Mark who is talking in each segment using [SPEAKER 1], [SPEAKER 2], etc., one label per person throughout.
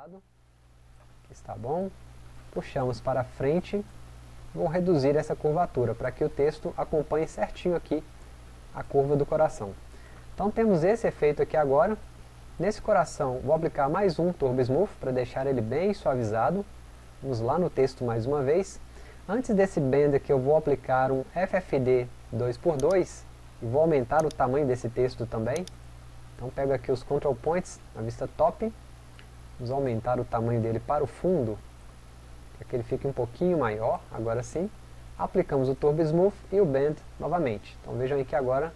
[SPEAKER 1] lado, está bom, puxamos para frente, vou reduzir essa curvatura para que o texto acompanhe certinho aqui a curva do coração. Então temos esse efeito aqui agora, nesse coração vou aplicar mais um Turbo Smooth para deixar ele bem suavizado, vamos lá no texto mais uma vez, antes desse bend aqui eu vou aplicar um FFD 2x2 e vou aumentar o tamanho desse texto também, então pego aqui os Control Points na vista top, vamos aumentar o tamanho dele para o fundo, para que ele fique um pouquinho maior, agora sim. Aplicamos o Turbo Smooth e o Bend novamente. Então vejam aí que agora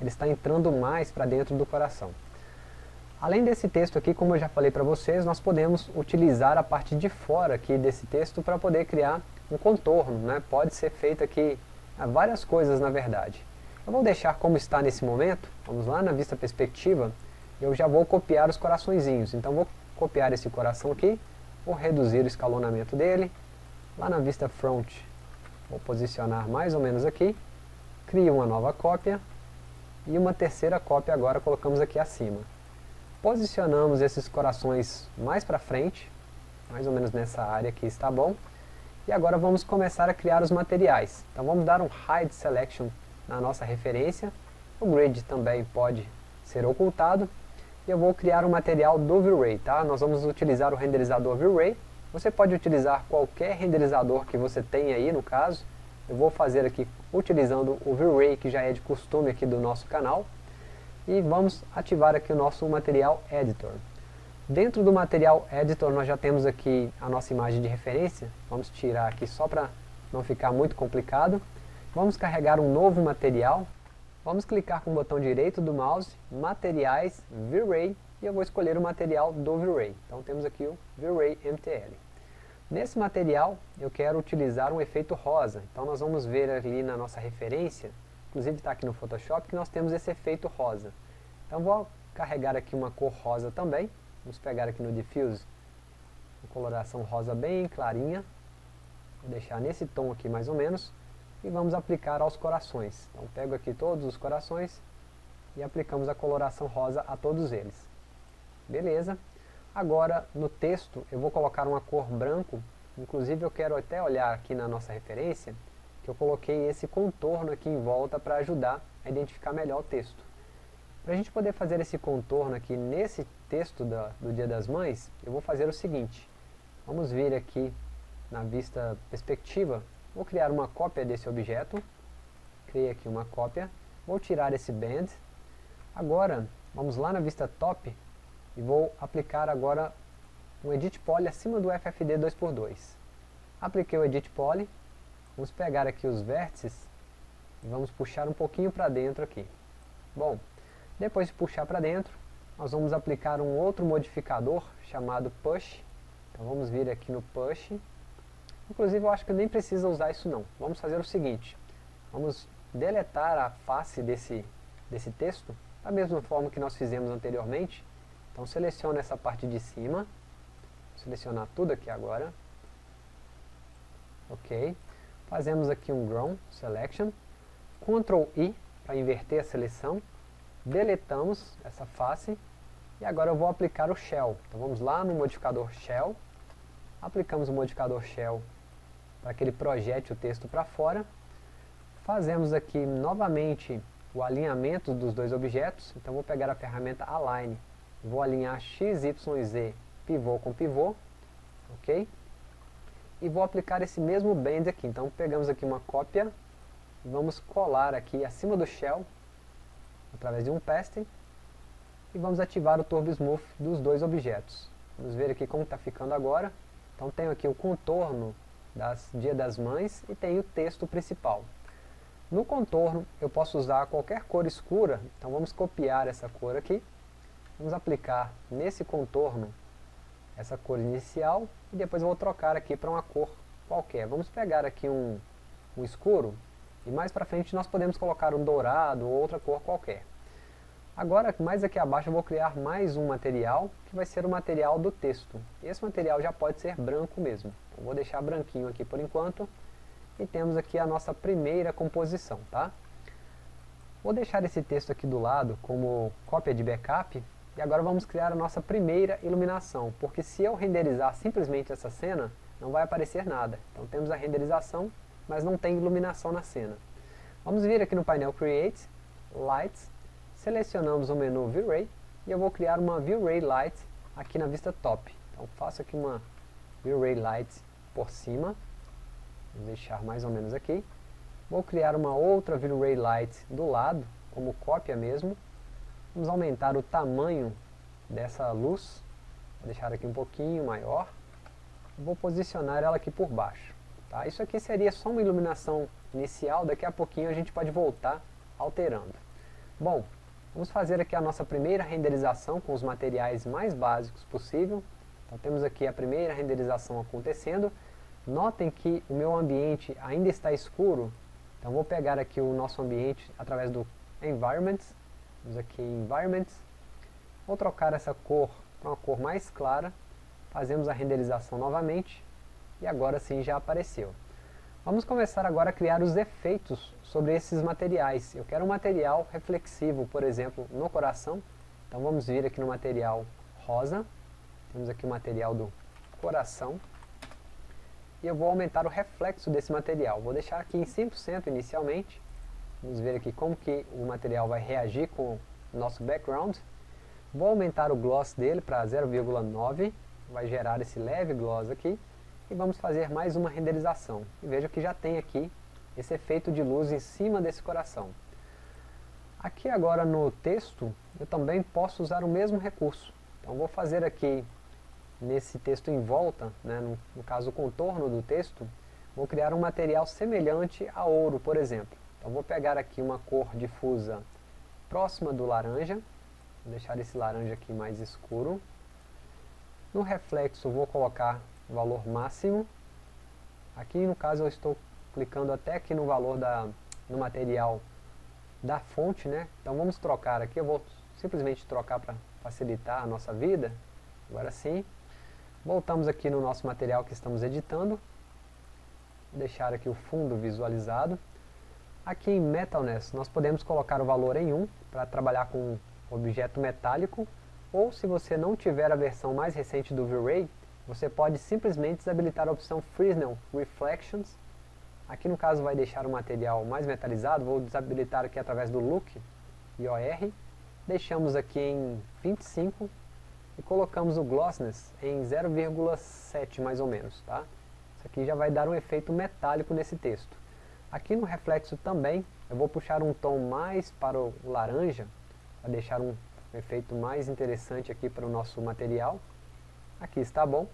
[SPEAKER 1] ele está entrando mais para dentro do coração. Além desse texto aqui, como eu já falei para vocês, nós podemos utilizar a parte de fora aqui desse texto para poder criar um contorno. Né? Pode ser feito aqui várias coisas na verdade. Eu vou deixar como está nesse momento, vamos lá na vista perspectiva, eu já vou copiar os coraçõezinhos. Então vou copiar esse coração aqui, vou reduzir o escalonamento dele, lá na vista front, vou posicionar mais ou menos aqui, crio uma nova cópia, e uma terceira cópia agora colocamos aqui acima. Posicionamos esses corações mais para frente, mais ou menos nessa área aqui está bom, e agora vamos começar a criar os materiais. Então vamos dar um Hide Selection na nossa referência, o grid também pode ser ocultado, e eu vou criar um material do V-Ray, tá? Nós vamos utilizar o renderizador V-Ray, você pode utilizar qualquer renderizador que você tenha aí no caso, eu vou fazer aqui utilizando o V-Ray que já é de costume aqui do nosso canal, e vamos ativar aqui o nosso material editor. Dentro do material editor nós já temos aqui a nossa imagem de referência, vamos tirar aqui só para não ficar muito complicado, vamos carregar um novo material, Vamos clicar com o botão direito do mouse, Materiais, V-Ray, e eu vou escolher o material do V-Ray. Então temos aqui o V-Ray MTL. Nesse material eu quero utilizar um efeito rosa, então nós vamos ver ali na nossa referência, inclusive está aqui no Photoshop, que nós temos esse efeito rosa. Então vou carregar aqui uma cor rosa também, vamos pegar aqui no Diffuse, uma coloração rosa bem clarinha, vou deixar nesse tom aqui mais ou menos, e vamos aplicar aos corações. Então pego aqui todos os corações e aplicamos a coloração rosa a todos eles. Beleza. Agora no texto eu vou colocar uma cor branco, inclusive eu quero até olhar aqui na nossa referência, que eu coloquei esse contorno aqui em volta para ajudar a identificar melhor o texto. Para a gente poder fazer esse contorno aqui nesse texto da, do Dia das Mães, eu vou fazer o seguinte, vamos vir aqui na vista perspectiva Vou criar uma cópia desse objeto. Criei aqui uma cópia. Vou tirar esse band. Agora, vamos lá na vista top e vou aplicar agora um Edit Poly acima do FFD 2x2. Apliquei o Edit Poly. Vamos pegar aqui os vértices e vamos puxar um pouquinho para dentro aqui. Bom, depois de puxar para dentro, nós vamos aplicar um outro modificador chamado Push. Então vamos vir aqui no Push Inclusive eu acho que nem precisa usar isso não. Vamos fazer o seguinte, vamos deletar a face desse, desse texto, da mesma forma que nós fizemos anteriormente. Então seleciona essa parte de cima, selecionar tudo aqui agora. Ok. Fazemos aqui um Grown Selection, Ctrl I para inverter a seleção, deletamos essa face, e agora eu vou aplicar o Shell. Então vamos lá no modificador Shell, aplicamos o modificador Shell para que ele projete o texto para fora. Fazemos aqui novamente o alinhamento dos dois objetos, então vou pegar a ferramenta Align, vou alinhar x, y z pivô com pivô, ok? E vou aplicar esse mesmo bend aqui, então pegamos aqui uma cópia, vamos colar aqui acima do shell, através de um pasting, e vamos ativar o Turbo Smooth dos dois objetos. Vamos ver aqui como está ficando agora. Então tenho aqui o contorno das Dia das Mães e tem o texto principal. No contorno eu posso usar qualquer cor escura, então vamos copiar essa cor aqui, vamos aplicar nesse contorno essa cor inicial e depois vou trocar aqui para uma cor qualquer. Vamos pegar aqui um, um escuro e mais para frente nós podemos colocar um dourado ou outra cor qualquer. Agora, mais aqui abaixo, eu vou criar mais um material, que vai ser o material do texto. Esse material já pode ser branco mesmo. Vou deixar branquinho aqui por enquanto. E temos aqui a nossa primeira composição, tá? Vou deixar esse texto aqui do lado como cópia de backup, E agora vamos criar a nossa primeira iluminação, porque se eu renderizar simplesmente essa cena, não vai aparecer nada. Então temos a renderização, mas não tem iluminação na cena. Vamos vir aqui no painel Create, Lights, selecionamos o menu V-Ray, e eu vou criar uma V-Ray Light aqui na vista top. Então faço aqui uma V-Ray Light por cima, vou deixar mais ou menos aqui. Vou criar uma outra V-Ray Light do lado, como cópia mesmo. Vamos aumentar o tamanho dessa luz, vou deixar aqui um pouquinho maior. Vou posicionar ela aqui por baixo. Tá? Isso aqui seria só uma iluminação inicial, daqui a pouquinho a gente pode voltar alterando. Bom, vamos fazer aqui a nossa primeira renderização com os materiais mais básicos possível. Então temos aqui a primeira renderização acontecendo. Notem que o meu ambiente ainda está escuro, então vou pegar aqui o nosso ambiente através do Environments, vamos aqui em Environments, vou trocar essa cor para uma cor mais clara, fazemos a renderização novamente, e agora sim já apareceu. Vamos começar agora a criar os efeitos sobre esses materiais. Eu quero um material reflexivo, por exemplo, no coração. Então vamos vir aqui no material rosa. Temos aqui o material do coração. E eu vou aumentar o reflexo desse material. Vou deixar aqui em 100% inicialmente. Vamos ver aqui como que o material vai reagir com o nosso background. Vou aumentar o gloss dele para 0,9. Vai gerar esse leve gloss aqui e vamos fazer mais uma renderização. E veja que já tem aqui esse efeito de luz em cima desse coração. Aqui agora no texto, eu também posso usar o mesmo recurso. Então vou fazer aqui, nesse texto em volta, né, no, no caso o contorno do texto, vou criar um material semelhante a ouro, por exemplo. Então vou pegar aqui uma cor difusa próxima do laranja, vou deixar esse laranja aqui mais escuro. No reflexo vou colocar o valor máximo. Aqui no caso eu estou clicando até aqui no valor da, no material da fonte, né? Então vamos trocar aqui, eu vou simplesmente trocar para facilitar a nossa vida. Agora sim. Voltamos aqui no nosso material que estamos editando. Vou deixar aqui o fundo visualizado. Aqui em Metalness nós podemos colocar o valor em 1 para trabalhar com objeto metálico. Ou se você não tiver a versão mais recente do V-Ray, você pode simplesmente desabilitar a opção Fresnel Reflections. Aqui no caso vai deixar o material mais metalizado, vou desabilitar aqui através do Look, IOR. Deixamos aqui em 25 e colocamos o Glossness em 0,7 mais ou menos. Tá? Isso aqui já vai dar um efeito metálico nesse texto. Aqui no reflexo também, eu vou puxar um tom mais para o laranja, para deixar um efeito mais interessante aqui para o nosso material. Aqui está bom.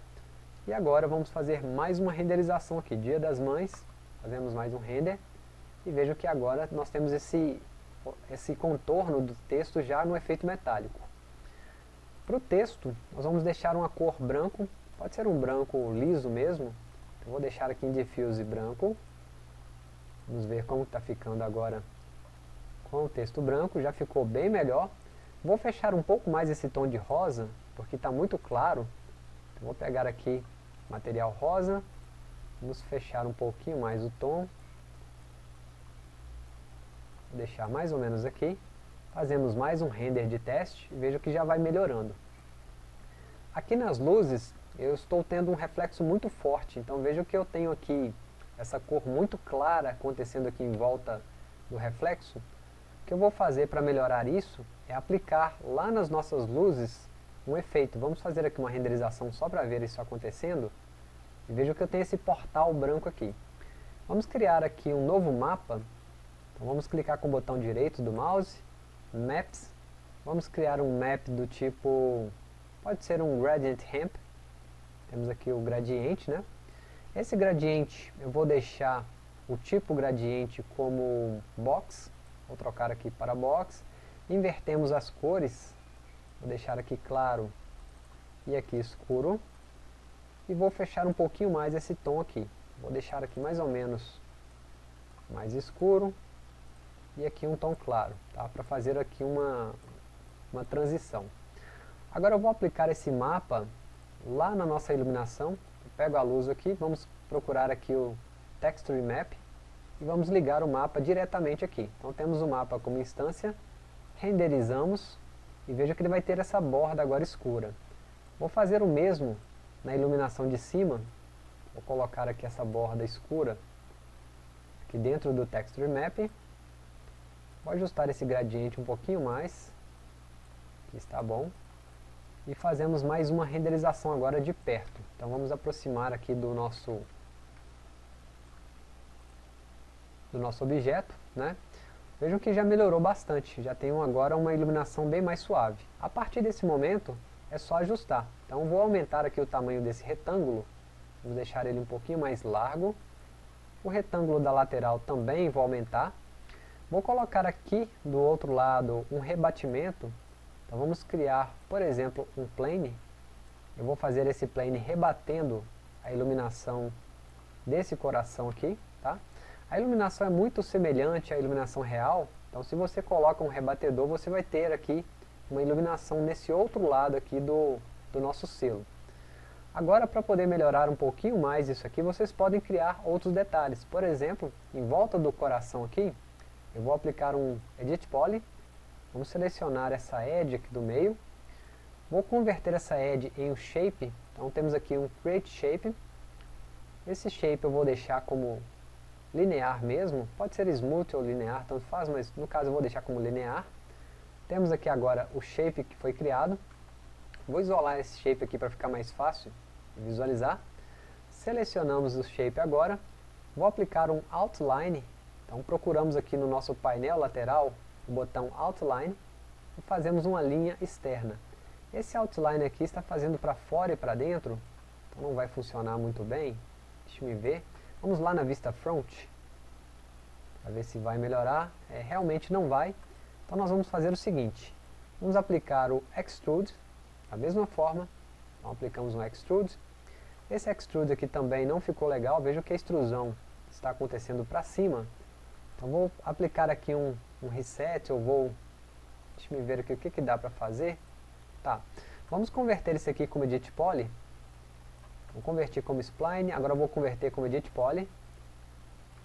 [SPEAKER 1] E agora vamos fazer mais uma renderização aqui. Dia das Mães, fazemos mais um render. E vejo que agora nós temos esse, esse contorno do texto já no efeito metálico. Para o texto, nós vamos deixar uma cor branco. Pode ser um branco liso mesmo. Eu vou deixar aqui em Diffuse branco. Vamos ver como está ficando agora com o texto branco. Já ficou bem melhor. Vou fechar um pouco mais esse tom de rosa, porque está muito claro. Vou pegar aqui material rosa, vamos fechar um pouquinho mais o tom, vou deixar mais ou menos aqui, fazemos mais um render de teste e veja que já vai melhorando. Aqui nas luzes eu estou tendo um reflexo muito forte, então veja que eu tenho aqui essa cor muito clara acontecendo aqui em volta do reflexo. O que eu vou fazer para melhorar isso é aplicar lá nas nossas luzes um efeito. Vamos fazer aqui uma renderização só para ver isso acontecendo. E veja que eu tenho esse portal branco aqui. Vamos criar aqui um novo mapa. Então vamos clicar com o botão direito do mouse, Maps. Vamos criar um map do tipo, pode ser um Gradient Ramp. Temos aqui o gradiente, né? Esse gradiente eu vou deixar o tipo gradiente como box. Vou trocar aqui para box. Invertemos as cores Vou deixar aqui claro e aqui escuro. E vou fechar um pouquinho mais esse tom aqui. Vou deixar aqui mais ou menos mais escuro e aqui um tom claro, tá? Para fazer aqui uma, uma transição. Agora eu vou aplicar esse mapa lá na nossa iluminação. Eu pego a luz aqui, vamos procurar aqui o Texture Map e vamos ligar o mapa diretamente aqui. Então temos o mapa como instância, renderizamos e veja que ele vai ter essa borda agora escura. Vou fazer o mesmo na iluminação de cima, vou colocar aqui essa borda escura aqui dentro do Texture Map, vou ajustar esse gradiente um pouquinho mais, aqui está bom, e fazemos mais uma renderização agora de perto. Então vamos aproximar aqui do nosso do nosso objeto, né? Vejam que já melhorou bastante, já tem agora uma iluminação bem mais suave. A partir desse momento, é só ajustar. Então vou aumentar aqui o tamanho desse retângulo, vou deixar ele um pouquinho mais largo. O retângulo da lateral também vou aumentar. Vou colocar aqui do outro lado um rebatimento. Então vamos criar, por exemplo, um plane. Eu vou fazer esse plane rebatendo a iluminação desse coração aqui, tá? A iluminação é muito semelhante à iluminação real, então se você coloca um rebatedor, você vai ter aqui uma iluminação nesse outro lado aqui do, do nosso selo. Agora, para poder melhorar um pouquinho mais isso aqui, vocês podem criar outros detalhes. Por exemplo, em volta do coração aqui, eu vou aplicar um Edit Poly, vamos selecionar essa edge aqui do meio, vou converter essa edge em um shape, então temos aqui um Create Shape, esse shape eu vou deixar como linear mesmo, pode ser smooth ou linear, tanto faz, mas no caso eu vou deixar como linear. Temos aqui agora o shape que foi criado. Vou isolar esse shape aqui para ficar mais fácil de visualizar. Selecionamos o shape agora. Vou aplicar um outline. Então procuramos aqui no nosso painel lateral o botão outline e fazemos uma linha externa. Esse outline aqui está fazendo para fora e para dentro, então não vai funcionar muito bem. Deixa eu ver. Vamos lá na vista front, para ver se vai melhorar. É, realmente não vai. Então nós vamos fazer o seguinte, vamos aplicar o Extrude, da mesma forma, então aplicamos um Extrude. Esse Extrude aqui também não ficou legal, veja que a extrusão está acontecendo para cima. Então vou aplicar aqui um, um Reset, eu vou, deixa eu ver aqui o que, que dá para fazer. Tá, vamos converter isso aqui como Edit Poly, Vou converter como spline, agora vou converter como edit poly.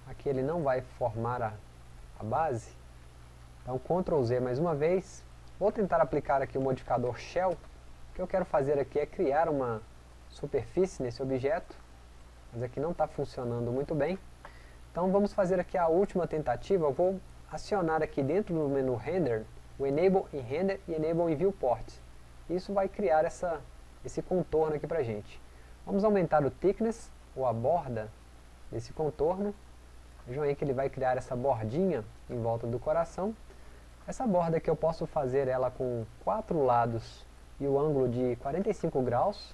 [SPEAKER 1] Aqui ele não vai formar a, a base. Então Ctrl Z mais uma vez. Vou tentar aplicar aqui o modificador Shell. O que eu quero fazer aqui é criar uma superfície nesse objeto. Mas aqui não está funcionando muito bem. Então vamos fazer aqui a última tentativa. Eu vou acionar aqui dentro do menu Render o Enable em Render e Enable em Viewport. Isso vai criar essa, esse contorno aqui para gente. Vamos aumentar o thickness, ou a borda, desse contorno. Vejam aí que ele vai criar essa bordinha em volta do coração. Essa borda aqui eu posso fazer ela com quatro lados e o ângulo de 45 graus.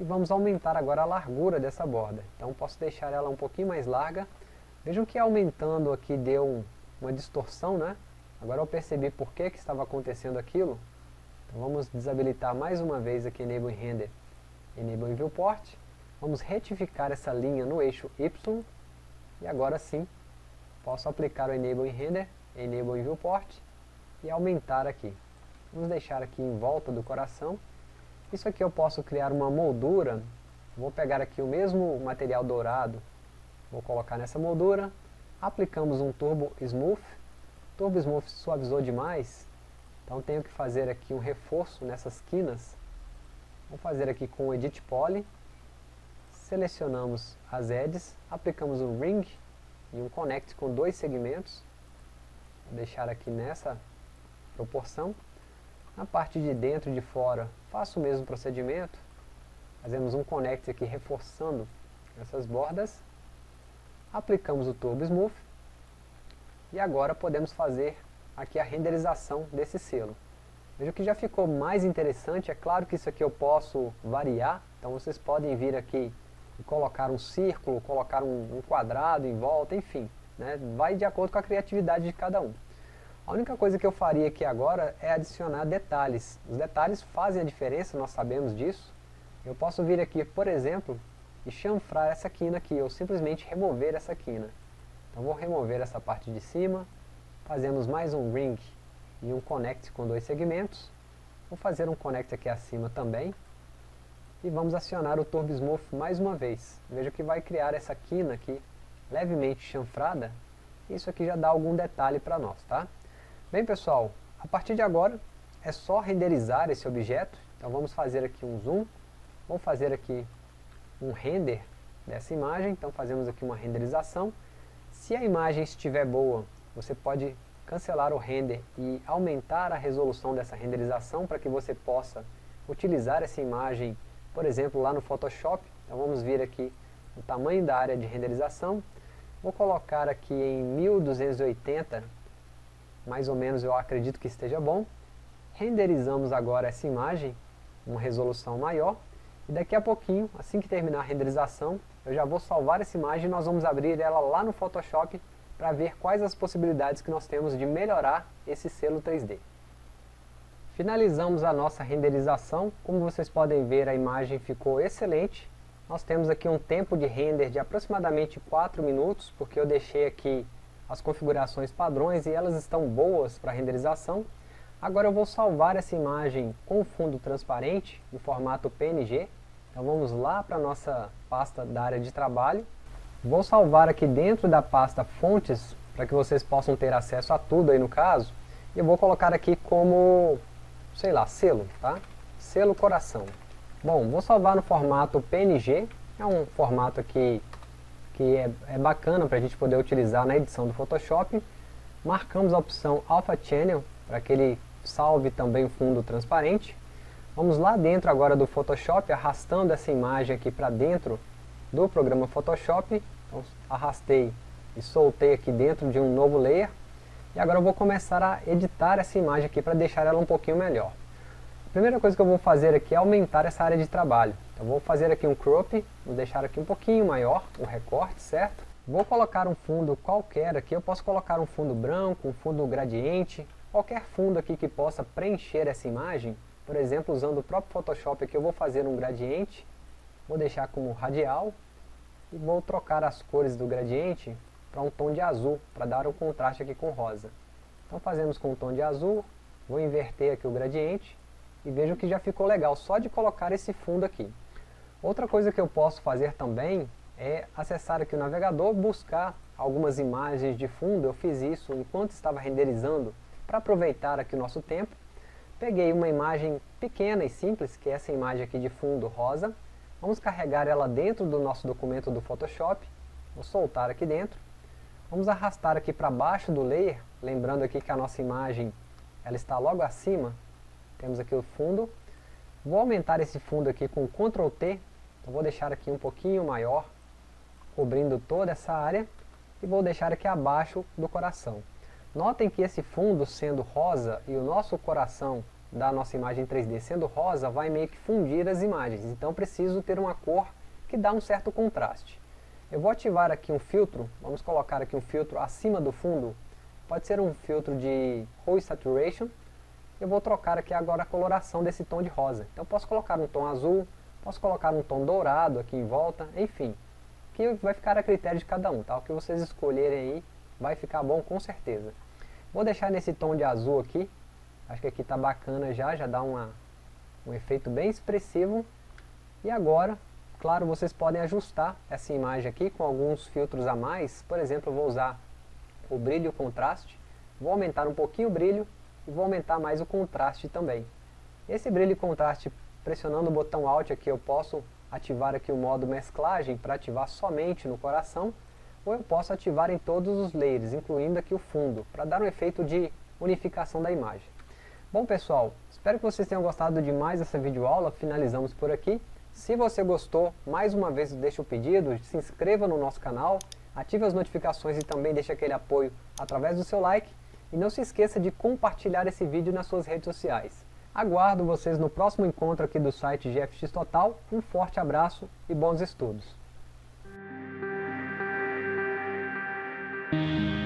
[SPEAKER 1] E vamos aumentar agora a largura dessa borda. Então posso deixar ela um pouquinho mais larga. Vejam que aumentando aqui deu uma distorção, né? Agora eu percebi por que, que estava acontecendo aquilo. Então vamos desabilitar mais uma vez aqui Enable Render Enable Viewport. Vamos retificar essa linha no eixo Y. E agora sim, posso aplicar o Enable Render, Enable Viewport e aumentar aqui. Vamos deixar aqui em volta do coração. Isso aqui eu posso criar uma moldura. Vou pegar aqui o mesmo material dourado, vou colocar nessa moldura. Aplicamos um Turbo Smooth. Turbo Smooth suavizou demais, então tenho que fazer aqui um reforço nessas quinas Vamos fazer aqui com o Edit Poly. Selecionamos as edges, aplicamos um Ring e um Connect com dois segmentos. Vou deixar aqui nessa proporção. Na parte de dentro e de fora, faço o mesmo procedimento. Fazemos um Connect aqui reforçando essas bordas. Aplicamos o Turbo Smooth. E agora podemos fazer aqui a renderização desse selo. Veja que já ficou mais interessante, é claro que isso aqui eu posso variar, então vocês podem vir aqui e colocar um círculo, colocar um, um quadrado em volta, enfim, né? vai de acordo com a criatividade de cada um. A única coisa que eu faria aqui agora é adicionar detalhes. Os detalhes fazem a diferença, nós sabemos disso. Eu posso vir aqui, por exemplo, e chanfrar essa quina aqui, ou simplesmente remover essa quina. Então vou remover essa parte de cima, fazemos mais um ring e um connect com dois segmentos. Vou fazer um connect aqui acima também. E vamos acionar o Turbo Smooth mais uma vez. Veja que vai criar essa quina aqui levemente chanfrada. Isso aqui já dá algum detalhe para nós, tá? Bem pessoal, a partir de agora é só renderizar esse objeto. Então vamos fazer aqui um zoom, vamos fazer aqui um render dessa imagem, então fazemos aqui uma renderização. Se a imagem estiver boa, você pode cancelar o render e aumentar a resolução dessa renderização para que você possa utilizar essa imagem, por exemplo, lá no Photoshop. Então vamos vir aqui o tamanho da área de renderização. Vou colocar aqui em 1280, mais ou menos eu acredito que esteja bom. Renderizamos agora essa imagem, uma resolução maior. E daqui a pouquinho, assim que terminar a renderização, eu já vou salvar essa imagem e nós vamos abrir ela lá no Photoshop para ver quais as possibilidades que nós temos de melhorar esse selo 3D. Finalizamos a nossa renderização, como vocês podem ver a imagem ficou excelente. Nós temos aqui um tempo de render de aproximadamente 4 minutos, porque eu deixei aqui as configurações padrões e elas estão boas para renderização. Agora eu vou salvar essa imagem com fundo transparente, em formato PNG. Então vamos lá para a nossa pasta da área de trabalho. Vou salvar aqui dentro da pasta fontes, para que vocês possam ter acesso a tudo aí no caso. E eu vou colocar aqui como, sei lá, selo, tá? Selo coração. Bom, vou salvar no formato PNG, é um formato aqui que é, é bacana para a gente poder utilizar na edição do Photoshop. Marcamos a opção Alpha Channel, para que ele salve também o fundo transparente. Vamos lá dentro agora do Photoshop, arrastando essa imagem aqui para dentro do programa Photoshop. Então, arrastei e soltei aqui dentro de um novo layer. E agora eu vou começar a editar essa imagem aqui para deixar ela um pouquinho melhor. A primeira coisa que eu vou fazer aqui é aumentar essa área de trabalho. Então vou fazer aqui um crop, vou deixar aqui um pouquinho maior, o recorte, certo? Vou colocar um fundo qualquer aqui, eu posso colocar um fundo branco, um fundo gradiente, qualquer fundo aqui que possa preencher essa imagem. Por exemplo, usando o próprio Photoshop aqui, eu vou fazer um gradiente Vou deixar como radial e vou trocar as cores do gradiente para um tom de azul, para dar um contraste aqui com rosa. Então fazemos com um tom de azul, vou inverter aqui o gradiente e vejo que já ficou legal, só de colocar esse fundo aqui. Outra coisa que eu posso fazer também é acessar aqui o navegador, buscar algumas imagens de fundo, eu fiz isso enquanto estava renderizando, para aproveitar aqui o nosso tempo. Peguei uma imagem pequena e simples, que é essa imagem aqui de fundo rosa, Vamos carregar ela dentro do nosso documento do Photoshop. Vou soltar aqui dentro. Vamos arrastar aqui para baixo do layer, lembrando aqui que a nossa imagem ela está logo acima. Temos aqui o fundo. Vou aumentar esse fundo aqui com Ctrl T. Então vou deixar aqui um pouquinho maior, cobrindo toda essa área. E vou deixar aqui abaixo do coração. Notem que esse fundo sendo rosa e o nosso coração da nossa imagem 3D sendo rosa, vai meio que fundir as imagens. Então preciso ter uma cor que dá um certo contraste. Eu vou ativar aqui um filtro, vamos colocar aqui um filtro acima do fundo. Pode ser um filtro de Hue Saturation. Eu vou trocar aqui agora a coloração desse tom de rosa. Então posso colocar um tom azul, posso colocar um tom dourado aqui em volta, enfim. Que vai ficar a critério de cada um, tá? O que vocês escolherem aí vai ficar bom com certeza. Vou deixar nesse tom de azul aqui, Acho que aqui está bacana já, já dá uma, um efeito bem expressivo. E agora, claro, vocês podem ajustar essa imagem aqui com alguns filtros a mais. Por exemplo, eu vou usar o brilho e o contraste. Vou aumentar um pouquinho o brilho e vou aumentar mais o contraste também. Esse brilho e contraste, pressionando o botão Alt aqui, eu posso ativar aqui o modo mesclagem para ativar somente no coração, ou eu posso ativar em todos os layers, incluindo aqui o fundo, para dar um efeito de unificação da imagem. Bom pessoal, espero que vocês tenham gostado de mais essa videoaula, finalizamos por aqui. Se você gostou, mais uma vez deixe o pedido, se inscreva no nosso canal, ative as notificações e também deixe aquele apoio através do seu like. E não se esqueça de compartilhar esse vídeo nas suas redes sociais. Aguardo vocês no próximo encontro aqui do site GFX Total. Um forte abraço e bons estudos! Thank you.